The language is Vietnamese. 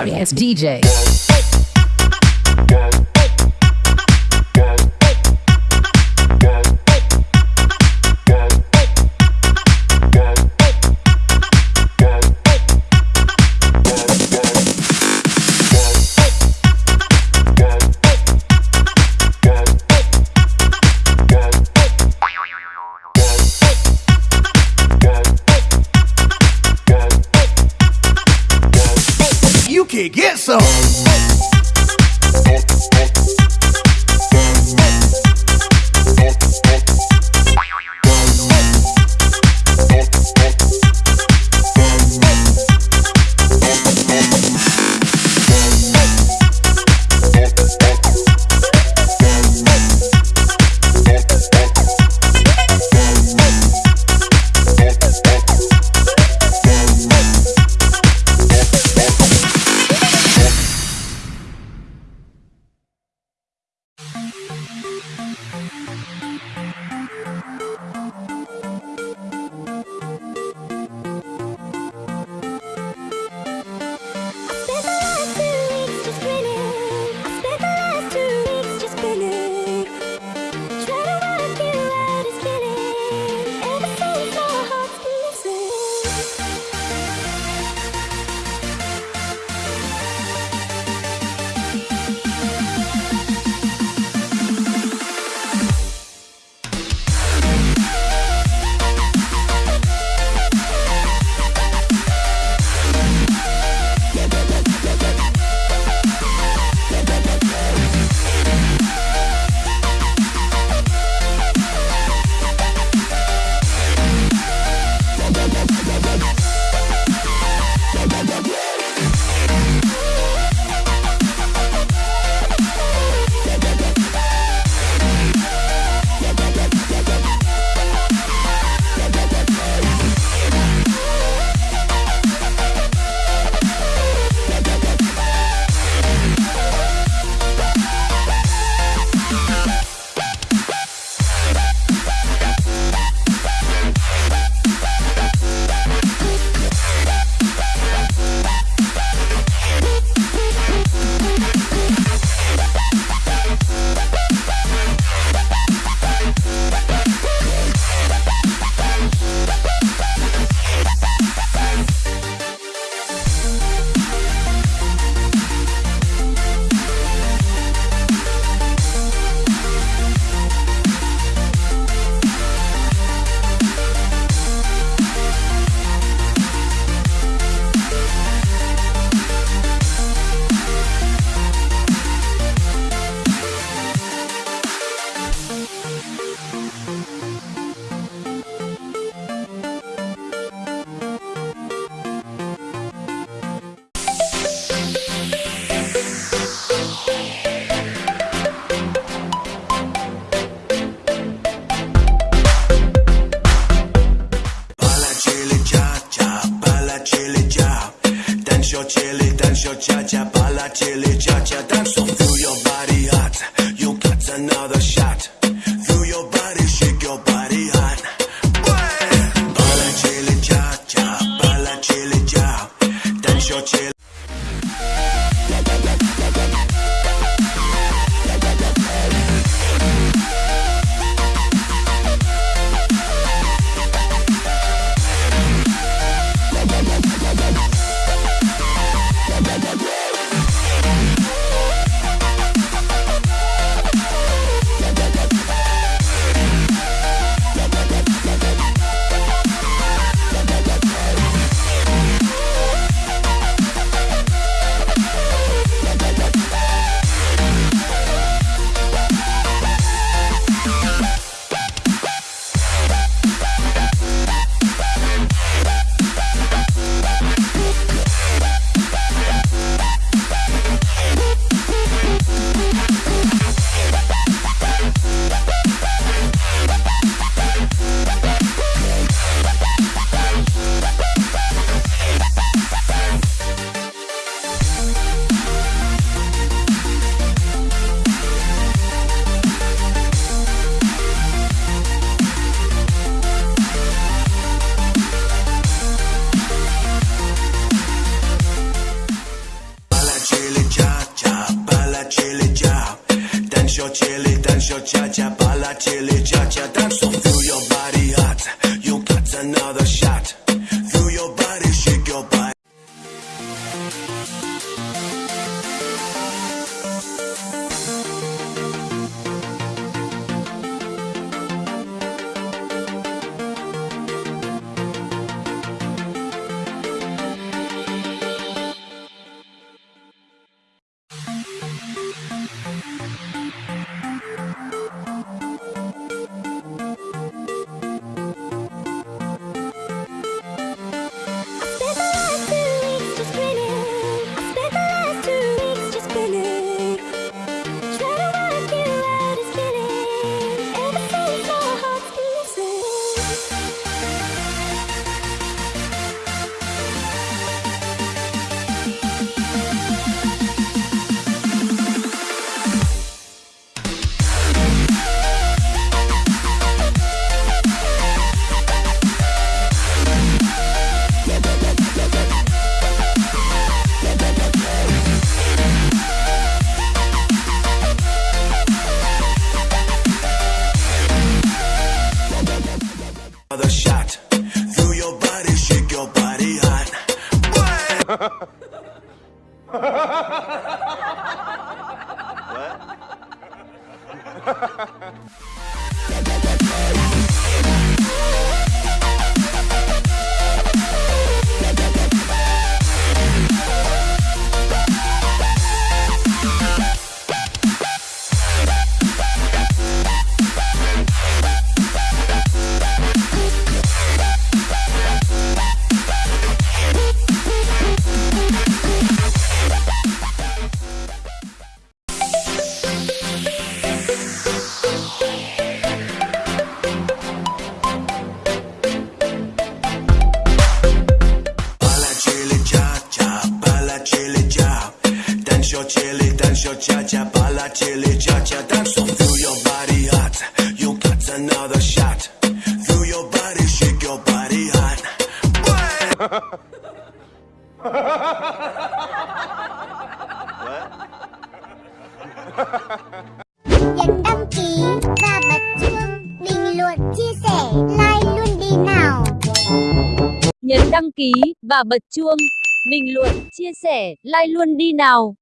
Sorry ass DJ. Guacha, tan sofullo, Another shot. Through your body, shake your body hot. Dance your chili, dance your cha cha, balla chili cha cha. Dance on through your body hot. You got another shot. Through your body, shake your body hot. nhấn đăng ký và bật chuông bình luận chia sẻ like luôn đi nào Nhấn đăng ký và bật chuông, bình luận, chia sẻ, like luôn đi nào.